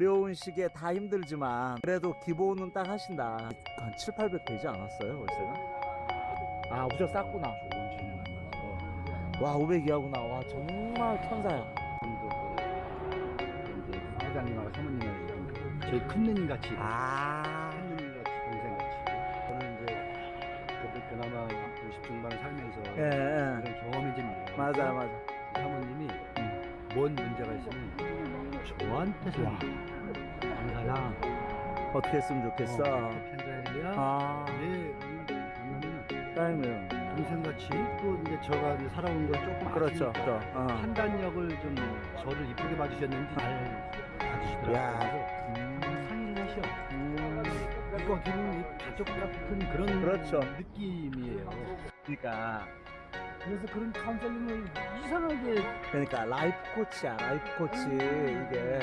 어려운 시기에 다 힘들지만 그래도 기본은 딱 하신다. 한 7, 800 되지 않았어요 월세가? 아 우적 쌌구나. 와 500이하구나. 와 정말 천사야. 사장님하고 사모님하고 좀 저희 큰 누님 같이 아. 큰 누님 같이 동생 같이. 저는 이제 그래도 그나마 50 중반 살면서 예, 예. 그런 경험이 좀. 맞아 맞아 사모님이 뭔 문제가 있으면 저한테서 와 강사야 어떻게 했으면 좋겠어 편자일이야 아 네 만나면 사장님 동생같이 또 이제 저가 이제 살아온 걸 조금 그렇죠 또, 어. 판단력을 좀 저를 이쁘게 봐주셨는지 잘 봐주시더라고요. 야. 그래서 상인하셔. 음, 이거 기분 가족 같은 그런 그렇죠. 느낌이에요. 그러니까 그래서 그런 카운셀링을 이상하게 그러니까 life coach야 life coach 이게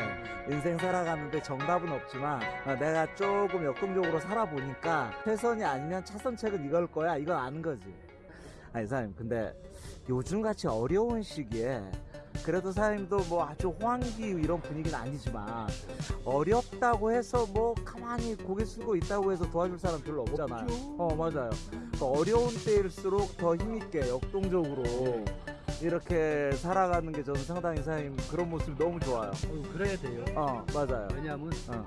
인생 살아가는데 정답은 없지만 어, 내가 조금 역동적으로 살아보니까 최선이 아니면 차선책은 이걸 거야 이건 아는 거지. 아니 사장님 근데 요즘같이 어려운 시기에 그래도 사장님도 뭐 아주 호황기 이런 분위기는 아니지만 어렵다고 해서 뭐 가만히 고개 숙이고 있다고 해서 도와줄 사람 별로 없잖아요. 어 맞아요 그 어려운 때일수록 더 힘있게 역동적으로 이렇게 살아가는 게 저는 상당히 사장님 그런 모습이 너무 좋아요 어, 그래야 돼요. 어 맞아요 왜냐하면 어.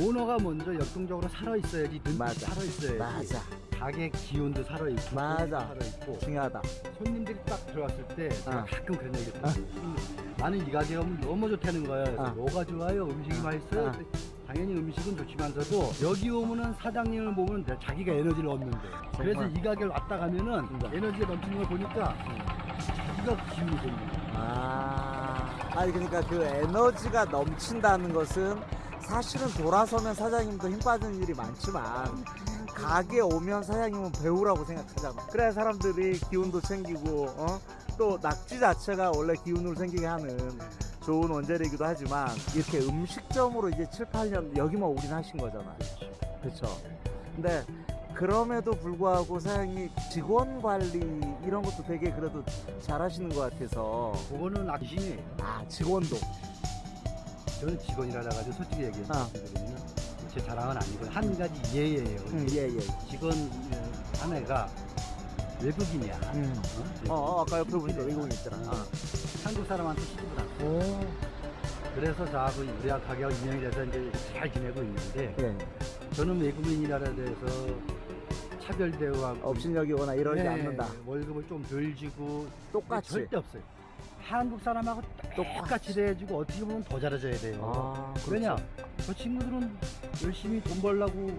오너가 먼저 역동적으로 살아 있어야지 눈빛 맞아. 살아 있어야지. 맞아 가게 기운도 살아 있고 맞아. 살아 있고 중요하다 손님들이 딱 들어왔을 때 어. 가끔 그런 얘기 했어요. 나는 이 가게 오면 너무 좋다는 거야. 어. 뭐가 좋아요? 음식이 맛있어요? 어. 당연히 음식은 좋지만서도 여기 오면은 사장님을 보면 내- 자기가 에너지를 얻는데 그래서 이 가게를 왔다 가면은 진짜. 에너지가 넘치는 걸 보니까 자기가 기운이 거야. 아 아니 그러니까 그 에너지가 넘친다는 것은 사실은 돌아서면 사장님도 힘 빠지는 일이 많지만 가게 오면 사장님은 배우라고 생각하잖아 그래야 사람들이 기운도 챙기고 어? 또 낙지 자체가 원래 기운을 생기게 하는 좋은 원재료이기도 하지만 이렇게 음식점으로 이제 7, 8년 여기만 올인하신 거잖아 그렇죠 근데 그럼에도 불구하고 사장님이 직원 관리 이런 것도 되게 그래도 잘 하시는 것 같아서 그거는 아시네. 아 직원도 저는 직원이라 가지고 솔직히 얘기해서 어. 말씀드리면 제 자랑은 아니고 한 가지 예예요. 음, 예 예 직원 어, 아내가 외국인이야. 음. 어? 어, 어 아까 옆에 보니까 외국인 있잖아 어. 한국 사람한테 시집을 안 가. 오. 그래서 저하고 우리 가게가 운영이 돼서 이제 잘 지내고 있는데 예. 저는 외국인이라 돼서 차별 대우하고 업신여기거나 이러지 네, 않는다 월급을 좀 덜 주고 똑같이 절대 없어요. 한국 사람하고 똑같이 대해주고 어떻게 보면 더 잘해줘야 돼요. 아, 그렇죠. 왜냐? 저 친구들은 열심히 돈 벌려고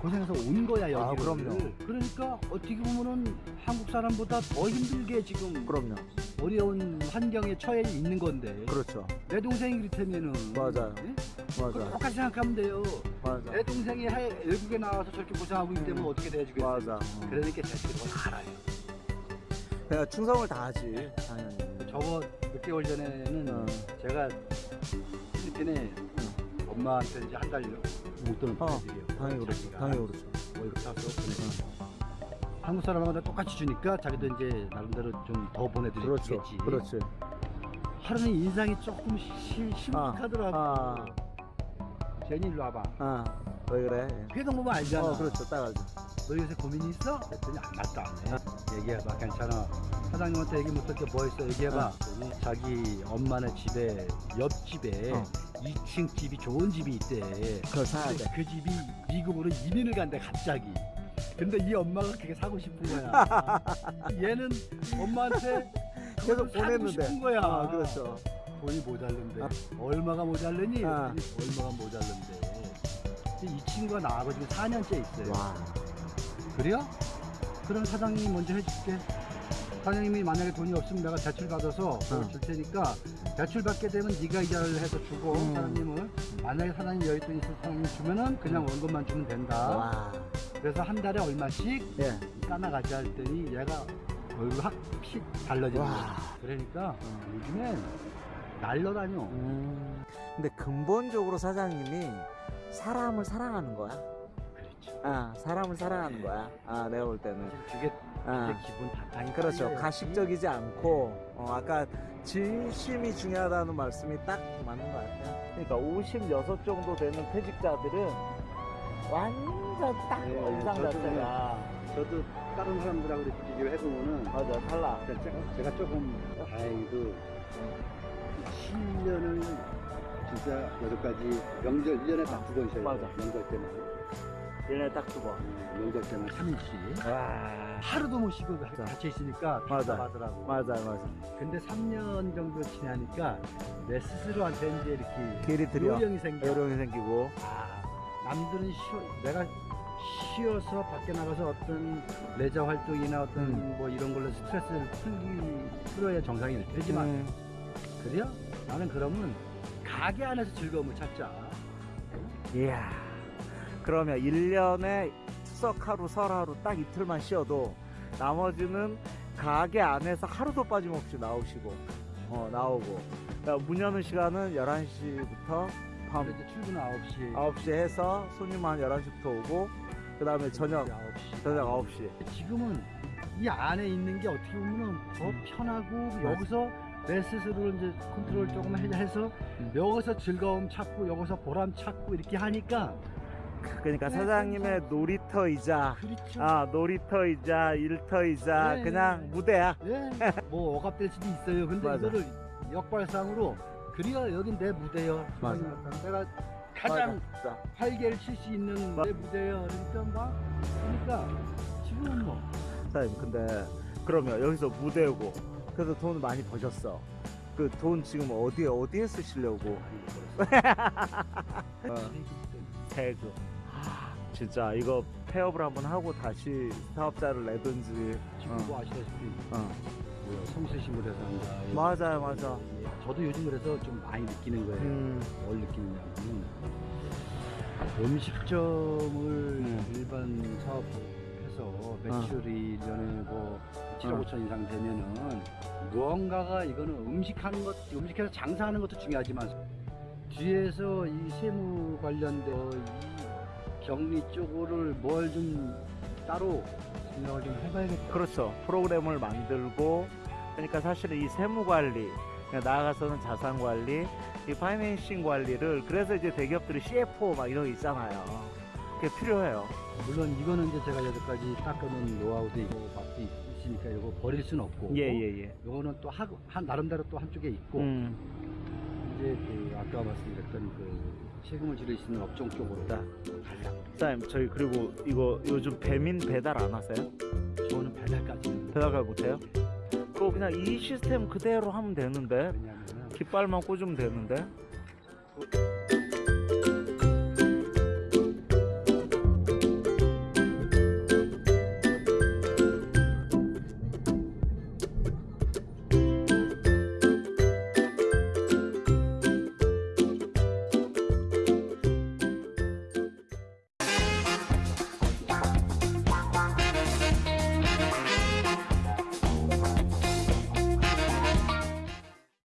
고생해서 온 거야 여기. 아, 그럼요. 그러니까 어떻게 보면은 한국 사람보다 더 힘들게 지금 그럼요 어려운 환경에 처해 있는 건데 그렇죠 내 동생이 그렇다면은 맞아요. 예? 맞아 똑같이 생각하면 돼요. 맞아 내 동생이 해- 외국에 나와서 저렇게 고생하고 있기 때문에 어떻게 대해주겠어요? 맞아 어. 그러니까 그걸 알아요. 내가 충성을 다하지 당연히 저거 6개월 전에는 어. 제가 필리핀에 엄마한테 이제 한달 목돈을 어, 보내드려요. 당연히 그렇죠 당연히 그렇죠 월급 타서 보내드려요. 한국 사람마다 똑같이 주니까 자기도 이제 나름대로 좀 더 보내드리겠지. 그렇죠 그렇지 하루는 인상이 조금 시, 심각하더라고. 아, 제니 일로 와봐. 아, 왜 그래? 회동 보면 알잖아. 어, 그렇죠, 딱 알죠. 너 요새 고민이 있어? 그랬더니 안 맞다. 얘기해봐. 괜찮아. 사장님한테 얘기 못할 게뭐 있어? 얘기해봐. 그랬더니 자기 엄마네 집에 옆집에 어. 2층 집이 좋은 집이 있대. 그걸 사야 근데 돼. 그 집이 미국으로 이민을 간대 갑자기. 근데 이 엄마가 그게 사고 싶은 거야. 얘는 엄마한테 계속 보냈는데. 싶은 거야. 아, 그렇죠. 돈이 모자른데. 아. 얼마가 모자르니? 아. 얼마가 모자른데. 이 친구가 나하고 지금 4년째 있어요. 와, 그래요? 그럼 사장님이 먼저 해줄게. 사장님이 만약에 돈이 없으면 내가 대출 받아서 어. 줄 테니까 대출 받게 되면 네가 이자를 해서 주고 음. 사장님을 만약에 사장님 여윳 돈이 있어서 사장님 주면은 그냥 원금만 주면 된다. 와, 그래서 한 달에 얼마씩 예, 까나가지 할 때니 얘가 얼굴 확픽 달라지는 와. 거야. 그러니까 어, 요즘엔 날려다녀. 음. 근데 근본적으로 사장님이 사람을 사랑하는 거야. 그렇지. 아 사람을 사랑하는 거야. 아 내가 볼 때는. 그게 아. 기본 바탕이 그렇죠. 깔려야지. 가식적이지 않고 어, 아까 진심이 중요하다는 말씀이 딱 맞는 것 같아요. 그러니까 56 정도 되는 퇴직자들은 완전 딱 네, 인상 저도 자체가 저도 다른 사람들하고 이렇게 비교를 해보면은 맞아 달라. 제가, 제가 조금 다행히도 7년을 진짜 여러 가지 명절 1년에 딱두번 쉬어요. 맞아. 명절 때만. 얘네 딱두 번. 음, 명절 때만 3일씩. 와 하루도 못 쉬고 같이 있으니까 맞아. 답답하더라고. 맞아 맞아. 근데 3년 정도 지나니까 내 스스로한테 이제 이렇게 길이 들여 요령이 생겨. 요령이 생기고 아, 남들은 쉬어, 내가 쉬어서 밖에 나가서 어떤 레저 활동이나 어떤 음. 뭐 이런 걸로 스트레스를 풀기, 풀어야 정상이 될 테지만, 음, 그래요? 나는 그러면 가게 안에서 즐거움을 찾자. 이야 그러면 1년에 추석 하루 설 하루 딱 이틀만 쉬어도 나머지는 가게 안에서 하루도 빠짐없이 나오시고 어 나오고 그러니까 문 여는 시간은 11시부터 밤 이제 출근 9시. 9시 해서 손님 한 11시부터 오고 그 다음에 저녁 9시. 저녁 9시 지금은 이 안에 있는 게 어떻게 보면 더 음. 편하고 여기서 내 스스로 이제 컨트롤 조금 해- 해서 음. 여기서 즐거움 찾고 여기서 보람 찾고 이렇게 하니까 그러니까 네, 사장님의 놀이터이자 그렇죠. 아 놀이터이자 일터이자 네. 그냥 무대야 예. 뭐 억압될 수도 있어요. 근데 맞아. 이거를 역발상으로 그리가 여긴 내 무대요. 맞아. 내가 가장 맞아. 활개를 칠 수 있는 내 무대요. 그러니까 막 그러니까 지금은 뭐 사장님 근데 그러면 여기서 무대고 그래서 돈을 많이 버셨어 그 돈 지금 어디에 어디에 쓰시려고 어, 하, 진짜 이거 폐업을 한번 하고 다시 사업자를 내든지 지금 어. 뭐 아시다시피 어. 뭐 성실심으로 산다. 맞아요 맞아 저도 요즘 그래서 좀 많이 느끼는 거예요. 음, 뭘 느끼느냐면 음식점을 일반 사업해서 매출이 1년에 뭐 7억 어. 5천 이상 되면은 무언가가 이거는 음식하는 것, 음식해서 장사하는 것도 중요하지만 뒤에서 이 세무 관련된 이 격리 쪽을 뭘 좀 따로 생각을 좀 해봐야겠다. 그렇죠 프로그램을 만들고 그러니까 사실은 이 세무 관리 그러니까 나아가서는 자산 관리 이 파이낸싱 관리를 그래서 이제 대기업들이 CFO 막 이런 거 있잖아요 그게 필요해요 물론 이거는 이제 제가 여태까지 닦아놓은 노하우도 있고 밥도 있으니까 이거 버릴 수는 없고 예예예 요거는 또 하, 한 나름대로 또 한쪽에 있고 음. 이제 그 아까 말씀드렸던 그 세금을 지를 수 있는 업종 쪽으로 자. 가려 고 사장님 저희 그리고 이거 요즘 배민 배달 안 하세요? 저는 배달까지는 배달 못해요? 그거 그냥 이 시스템 그대로 하면 되는데 왜냐하면 깃발만 꽂으면 되는데